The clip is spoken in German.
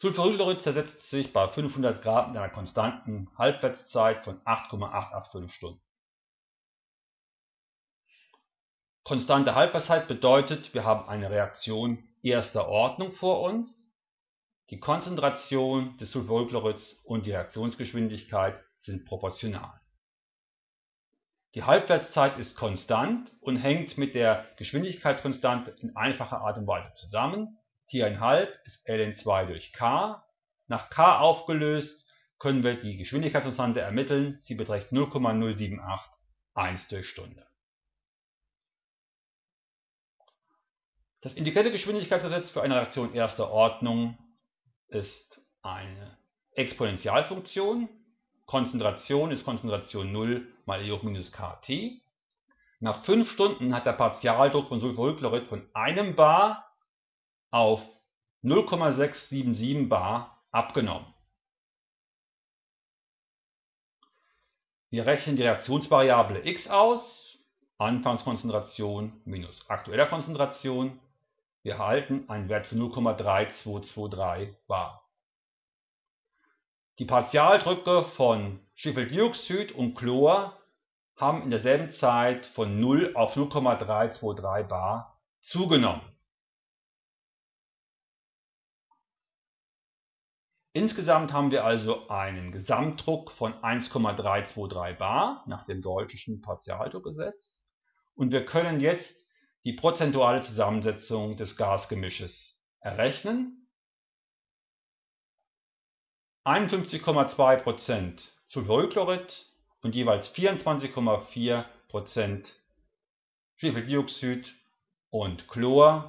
Sulfurylchlorid zersetzt sich bei 500 Grad mit einer konstanten Halbwertszeit von 8,885 Stunden. Konstante Halbwertszeit bedeutet, wir haben eine Reaktion erster Ordnung vor uns. Die Konzentration des Sulfurylchlorids und die Reaktionsgeschwindigkeit sind proportional. Die Halbwertszeit ist konstant und hängt mit der Geschwindigkeitskonstante in einfacher Art und Weise zusammen. T1,5 ist ln2 durch k. Nach k aufgelöst können wir die Geschwindigkeitskonstante ermitteln. Sie beträgt 0,078 1 durch Stunde. Das integrierte Geschwindigkeitsgesetz für eine Reaktion erster Ordnung ist eine Exponentialfunktion Konzentration ist Konzentration 0 mal E hoch minus kT. Nach 5 Stunden hat der Partialdruck von Sulfurylchlorid von einem Bar auf 0,677 Bar abgenommen. Wir rechnen die Reaktionsvariable x aus, Anfangskonzentration minus aktueller Konzentration. Wir erhalten einen Wert von 0,3223 Bar. Die Partialdrücke von Schwefeldioxid und Chlor haben in derselben Zeit von 0 auf 0,323 bar zugenommen. Insgesamt haben wir also einen Gesamtdruck von 1,323 bar nach dem deutschen Partialdruckgesetz und wir können jetzt die prozentuale Zusammensetzung des Gasgemisches errechnen. 51,2% Sulfurylchlorid und jeweils 24,4% Schwefeldioxid und Chlor